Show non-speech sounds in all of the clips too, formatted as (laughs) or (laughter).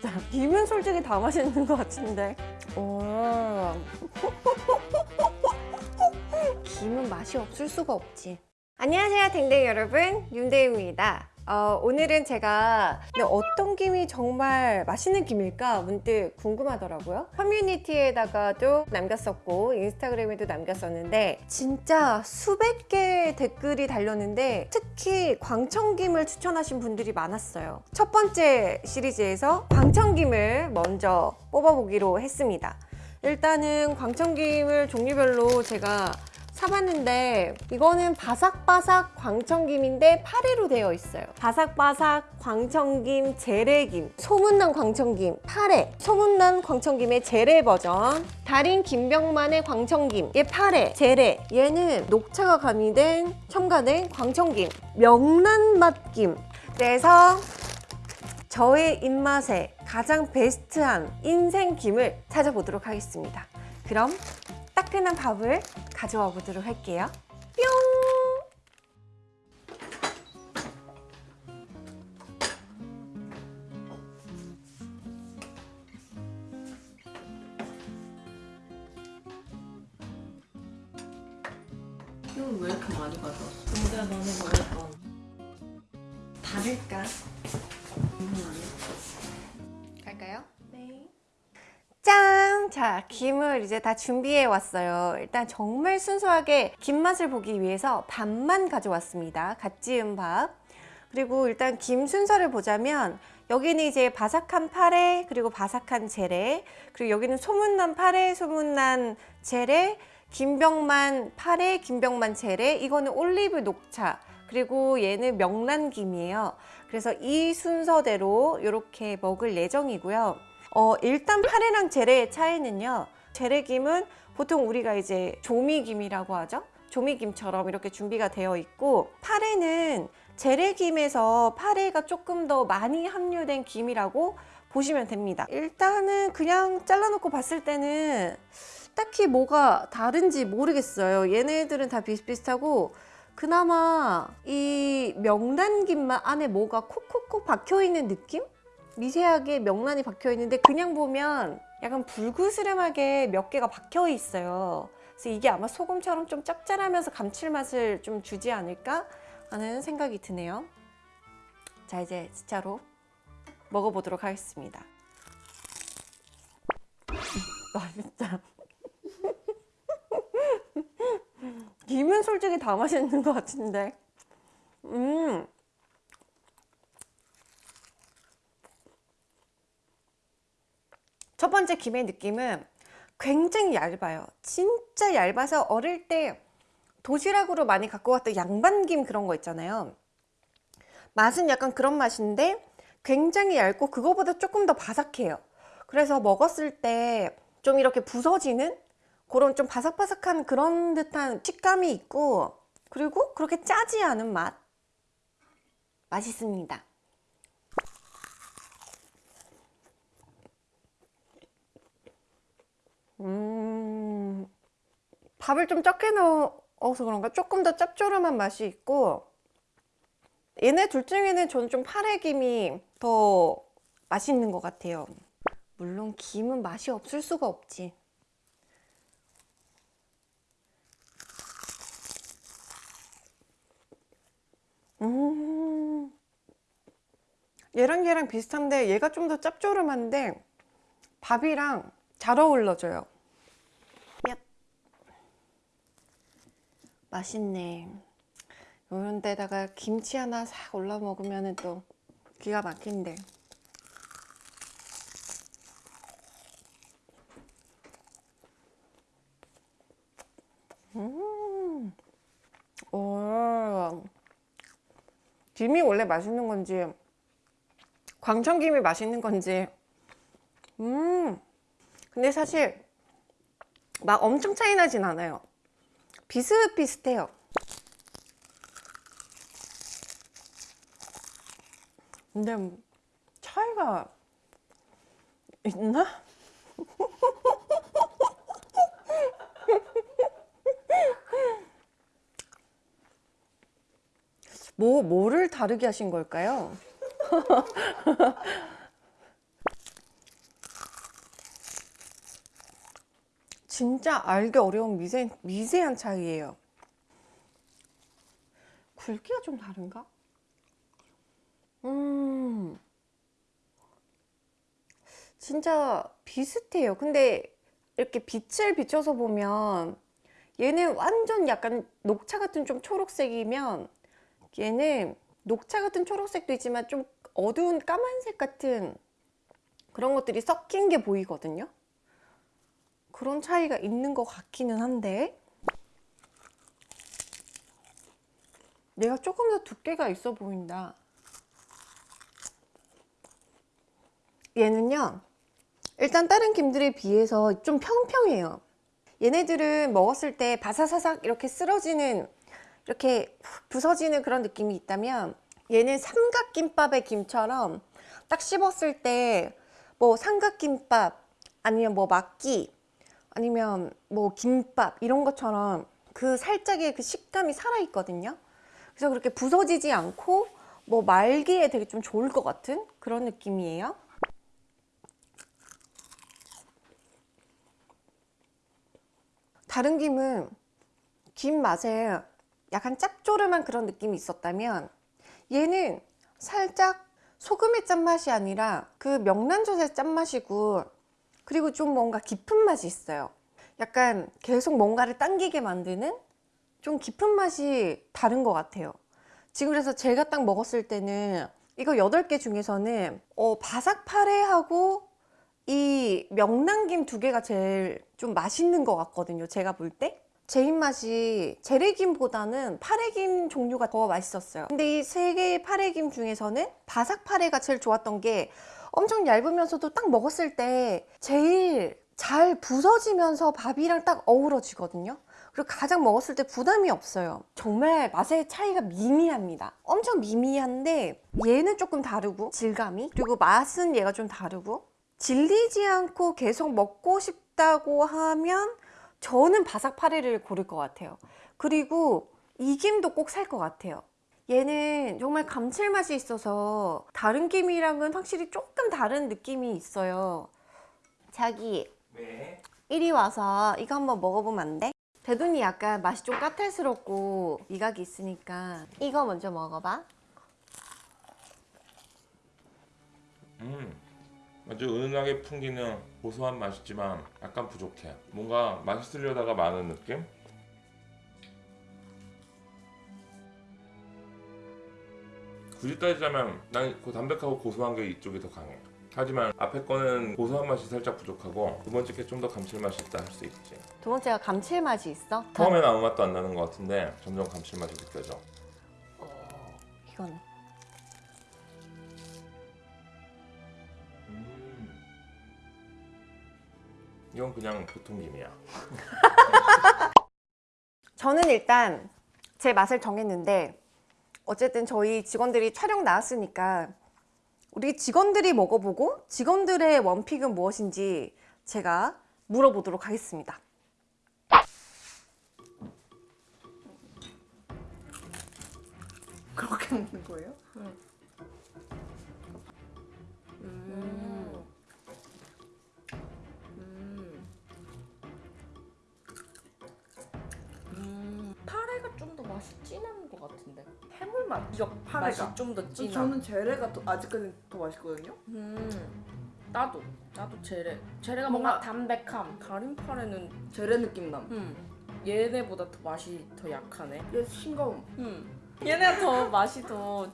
진짜 (laughs) 김은 솔직히 다 맛있는 것 같은데. 오. 김은 맛이 없을 수가 없지. 안녕하세요 댕댕이 여러분. 윤대입니다 어, 오늘은 제가 어떤 김이 정말 맛있는 김일까 문득 궁금하더라고요. 커뮤니티에다가도 남겼었고 인스타그램에도 남겼었는데 진짜 수백 개의 댓글이 달렸는데 특히 광천김을 추천하신 분들이 많았어요. 첫 번째 시리즈에서 광천김을 먼저 뽑아보기로 했습니다. 일단은 광천김을 종류별로 제가 사봤는데 이거는 바삭바삭 광천김인데 8회로 되어 있어요. 바삭바삭 광천김 재래김 소문난 광천김 8회 소문난 광천김의 재래 버전 달인 김병만의 광천김 얘 8회 재래. 얘는 녹차가 가미된 첨가된 광천김 명란맛김. 그래서 저의 입맛에 가장 베스트한 인생김을 찾아보도록 하겠습니다. 그럼 따끈한 밥을 가져와 보도록 할게요. 뿅! 이건 왜 이렇게 많이 가져왔어? 근데 너는 뭐랬던 다를까? 음, 자, 김을 이제 다 준비해 왔어요. 일단 정말 순수하게 김 맛을 보기 위해서 밥만 가져왔습니다. 갓 지은 밥. 그리고 일단 김 순서를 보자면 여기는 이제 바삭한 파래 그리고 바삭한 재래 그리고 여기는 소문난 파래 소문난 재래 김병만 파래 김병만 재래 이거는 올리브 녹차 그리고 얘는 명란김이에요 그래서 이 순서대로 이렇게 먹을 예정이고요 어, 일단 파래랑 재래의 차이는요. 재래김은 보통 우리가 이제 조미김이라고 하죠? 조미김처럼 이렇게 준비가 되어 있고 파래는 재래김에서 파래가 조금 더 많이 함유된 김이라고 보시면 됩니다. 일단은 그냥 잘라놓고 봤을 때는 딱히 뭐가 다른지 모르겠어요. 얘네들은 다 비슷비슷하고 그나마 이 명란김만 안에 뭐가 콕콕콕 박혀있는 느낌? 미세하게 명란이 박혀 있는데 그냥 보면 약간 불그스름하게 몇 개가 박혀 있어요. 그래서 이게 아마 소금처럼 좀 짭짤하면서 감칠맛을 좀 주지 않을까 하는 생각이 드네요. 자 이제 진짜로 먹어보도록 하겠습니다. (laughs) 맛있다 (laughs) 김은 솔직히 다 맛있는 것 같은데. 음 첫 번째 김의 느낌은 굉장히 얇아요. 진짜 얇아서 어릴 때 도시락으로 많이 갖고 왔던 양반김 그런 거 있잖아요. 맛은 약간 그런 맛인데 굉장히 얇고 그거보다 조금 더 바삭해요. 그래서 먹었을 때 좀 이렇게 부서지는 그런 좀 바삭바삭한 그런 듯한 식감이 있고 그리고 그렇게 짜지 않은 맛. 맛있습니다 밥을 좀 적게 넣어서 그런가? 조금 더 짭조름한 맛이 있고 얘네 둘 중에는 저는 좀 파래김이 더 맛있는 것 같아요. 물론 김은 맛이 없을 수가 없지. 음. 얘랑 얘랑 비슷한데 얘가 좀 더 짭조름한데 밥이랑 잘 어울러져요 맛있네 이런 데다가 김치 하나 싹 올라 먹으면 또 기가 막힌데 음. 오. 김이 원래 맛있는 건지 광천김이 맛있는 건지 음 근데 사실 막 엄청 차이 나진 않아요 비슷비슷해요 근데 차이가 있나? (laughs) 뭐, 뭐를 다르게 하신 걸까요? (laughs) 진짜 알기 어려운 미세, 미세한 차이예요. 굵기가 좀 다른가? 음, 진짜 비슷해요. 근데 이렇게 빛을 비춰서 보면 얘는 완전 약간 녹차 같은 좀 초록색이면 얘는 녹차 같은 초록색도 있지만 좀 어두운 까만색 같은 그런 것들이 섞인 게 보이거든요. 그런 차이가 있는 것 같기는 한데 내가 조금 더 두께가 있어 보인다. 얘는요. 일단 다른 김들에 비해서 좀 평평해요. 얘네들은 먹었을 때 바사사삭 이렇게 쓰러지는 이렇게 훅 부서지는 그런 느낌이 있다면 얘는 삼각김밥의 김처럼 딱 씹었을 때 뭐 삼각김밥 아니면 뭐 막기 아니면 뭐 김밥 이런 것처럼 그 살짝의 그 식감이 살아 있거든요. 그래서 그렇게 부서지지 않고 뭐 말기에 되게 좀 좋을 것 같은 그런 느낌이에요. 다른 김은 김 맛에 약간 짭조름한 그런 느낌이 있었다면 얘는 살짝 소금의 짠맛이 아니라 그 명란젓의 짠맛이고 그리고 좀 뭔가 깊은 맛이 있어요. 약간 계속 뭔가를 당기게 만드는 좀 깊은 맛이 다른 것 같아요. 지금 그래서 제가 딱 먹었을 때는 이거 8개 중에서는 어, 바삭파레하고 이 명란김 두 개가 제일 좀 맛있는 것 같거든요 제가 볼 때. 제 입맛이 재래김보다는 파래김 종류가 더 맛있었어요. 근데 이 세 개의 파래김 중에서는 바삭파래가 제일 좋았던 게 엄청 얇으면서도 딱 먹었을 때 제일 잘 부서지면서 밥이랑 딱 어우러지거든요. 그리고 가장 먹었을 때 부담이 없어요. 정말 맛의 차이가 미미합니다. 엄청 미미한데 얘는 조금 다르고 질감이 그리고 맛은 얘가 좀 다르고 질리지 않고 계속 먹고 싶다고 하면 저는 바삭파레를 고를 것 같아요. 그리고 이 김도 꼭 살 것 같아요 얘는 정말 감칠맛이 있어서 다른 김이랑은 확실히 조금 다른 느낌이 있어요 자기 네. 이리 와서 이거 한번 먹어보면 안 돼? 대둔이 약간 맛이 좀 까탈스럽고 미각이 있으니까 이거 먼저 먹어봐 음. 아주 은은하게 풍기는 고소한 맛이지만 약간 부족해. 뭔가 맛있으려다가 많은 느낌? 굳이 따지자면 난 그 담백하고 고소한 게 이쪽이 더 강해. 하지만 앞에 거는 고소한 맛이 살짝 부족하고 두 번째 게 좀 더 감칠맛이 있다 할 수 있지. 두 번째가 감칠맛이 있어? 처음엔 아무 맛도 안 나는 것 같은데 점점 감칠맛이 느껴져. 이건 음. 이건 그냥 보통 김이야. (laughs) 저는 일단 제 맛을 정했는데 어쨌든 저희 직원들이 촬영 나왔으니까 우리 직원들이 먹어보고 직원들의 원픽은 무엇인지 제가 물어보도록 하겠습니다. 그렇게 먹는 거예요? 음. 음. 음. 파래가 좀 더 맛이 진한 것 같은데. 해물 맛. 역 파래가. 맛이 좀 더 진한. 저는 제레가 더, 아직까지 더 맛있거든요. 음. 나도 나도 제레. 제레가 뭔가- 뭔가, 담백함. 다른 파래는 제레 느낌 남. 음. 얘네보다 더 맛이 더 약하네. 얘 싱거움. 음. 얘네가 더 맛이 더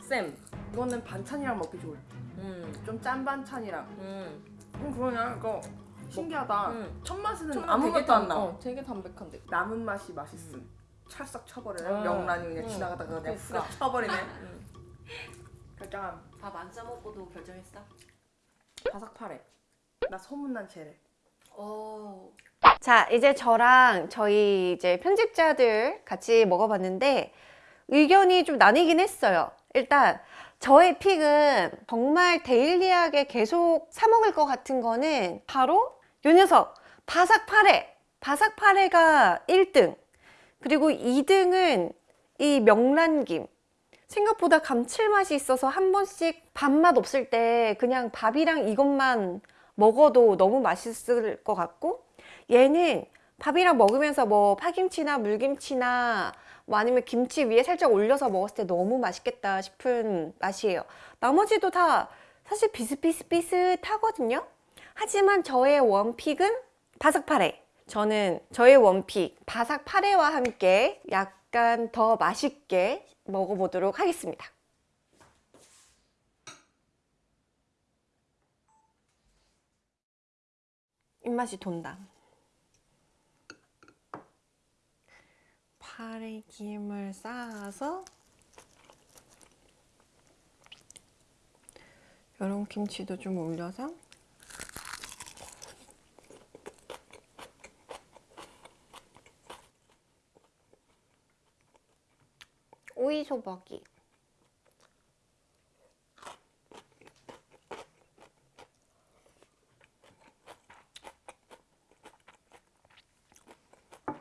쌤. 이거는 반찬이랑 먹기 좋을 때. 음. 좀 짠 반찬이랑. 음. 음 그러냐 이거 신기하다. 음. 첫 맛은 아무 되게 것도 안 담- 나. 어, 되게 담백한데. 남은 맛이 맛있음. 찰싹 쳐버려요. 음. 명란이 그냥 음. 지나가다가 그냥 그러니까. 훅 쳐버리네. 음. 결정함. 밥안 싸먹고도 결정했어? 바삭 파래. 나 소문난 제레. 어. 자, 이제 저랑 저희 이제 편집자들 같이 먹어봤는데 의견이 좀 나뉘긴 했어요. 일단 저의 픽은 정말 데일리하게 계속 사 먹을 것 같은 거는 바로 요 녀석 바삭파레. 바삭파레가 1등. 그리고 2등은 이 명란김. 생각보다 감칠맛이 있어서 한 번씩 밥맛 없을 때 그냥 밥이랑 이것만 먹어도 너무 맛있을 것 같고 얘는 밥이랑 먹으면서 뭐 파김치나 물김치나 뭐 아니면 김치 위에 살짝 올려서 먹었을 때 너무 맛있겠다 싶은 맛이에요. 나머지도 다 사실 비슷비슷비슷하거든요. 하지만 저의 원픽은 바삭파레. 저는 저의 원픽 바삭파레와 함께 약간 더 맛있게 먹어보도록 하겠습니다. 입맛이 돈다. 파래 김을 쌓아서 여름 김치도 좀 올려서 소박이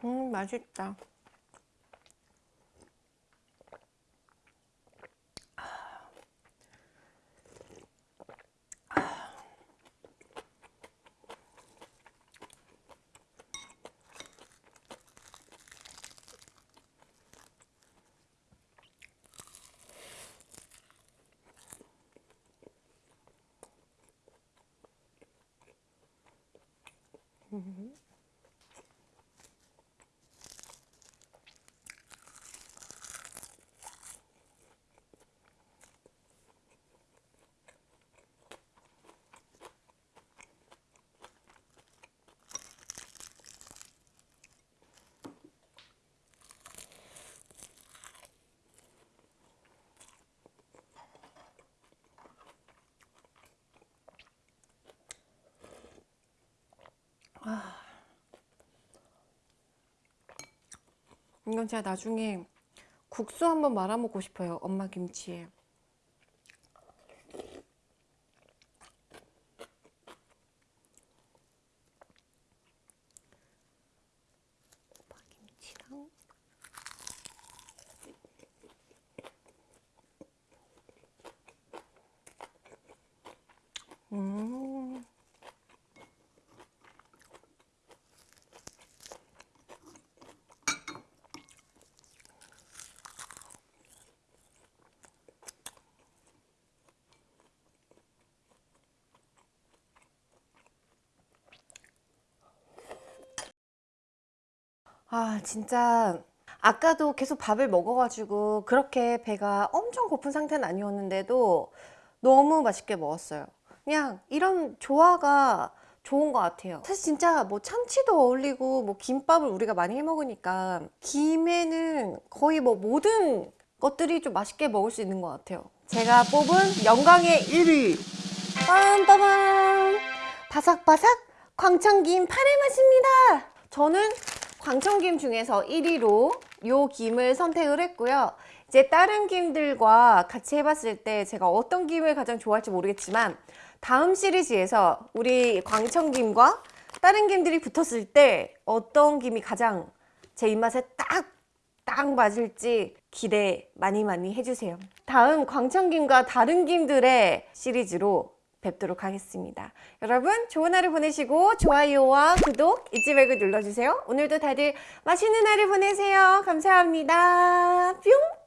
음 맛있다 Mm -hmm. 이건 제가 나중에 국수 한번 말아 먹고 싶어요. 엄마 김치에. 음. 아, 진짜 아까도 계속 밥을 먹어가지고 그렇게 배가 엄청 고픈 상태는 아니었는데도 너무 맛있게 먹었어요. 그냥 이런 조화가 좋은 것 같아요. 사실 진짜 뭐 참치도 어울리고 뭐 김밥을 우리가 많이 해 먹으니까 김에는 거의 뭐 모든 것들이 좀 맛있게 먹을 수 있는 것 같아요. 제가 뽑은 영광의 1위 빰빠밤 바삭바삭 광천김 파래 맛입니다. 저는 광천김 중에서 1위로 요 김을 선택을 했고요. 이제 다른 김들과 같이 해봤을 때 제가 어떤 김을 가장 좋아할지 모르겠지만 다음 시리즈에서 우리 광천김과 다른 김들이 붙었을 때 어떤 김이 가장 제 입맛에 딱, 딱 맞을지 기대 많이 많이 해주세요. 다음 광천김과 다른 김들의 시리즈로 뵙도록 하겠습니다. 여러분 좋은 하루 보내시고 좋아요와 구독 잊지 말고 눌러주세요. 오늘도 다들 맛있는 하루 보내세요. 감사합니다. 뿅!